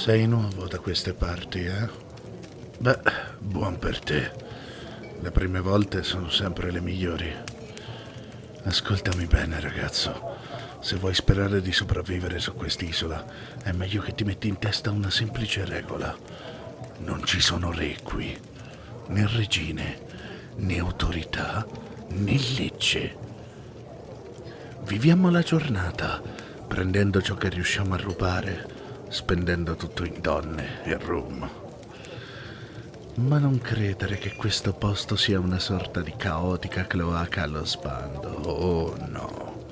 Sei nuovo da queste parti, eh? Beh, buon per te. Le prime volte sono sempre le migliori. Ascoltami bene, ragazzo. Se vuoi sperare di sopravvivere su quest'isola, è meglio che ti metti in testa una semplice regola. Non ci sono re qui, né regine, né autorità, né legge. Viviamo la giornata, prendendo ciò che riusciamo a rubare spendendo tutto in donne e rum. Ma non credere che questo posto sia una sorta di caotica cloaca allo sbando. Oh no,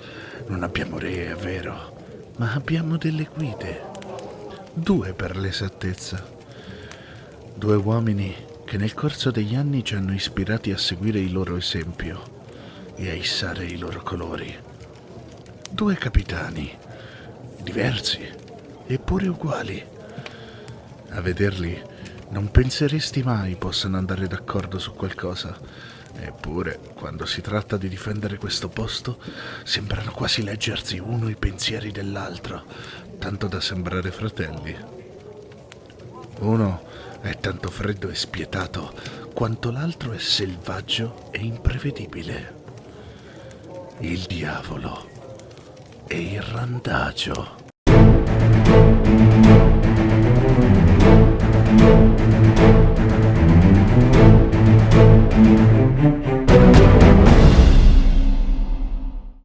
non abbiamo re, è vero, ma abbiamo delle guide. Due per l'esattezza. Due uomini che nel corso degli anni ci hanno ispirati a seguire il loro esempio e a issare i loro colori. Due capitani, diversi, eppure uguali. A vederli non penseresti mai possano andare d'accordo su qualcosa. Eppure, quando si tratta di difendere questo posto, sembrano quasi leggersi uno i pensieri dell'altro, tanto da sembrare fratelli. Uno è tanto freddo e spietato, quanto l'altro è selvaggio e imprevedibile. Il diavolo e il randagio.